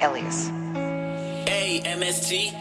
Elias. A-M-S-T.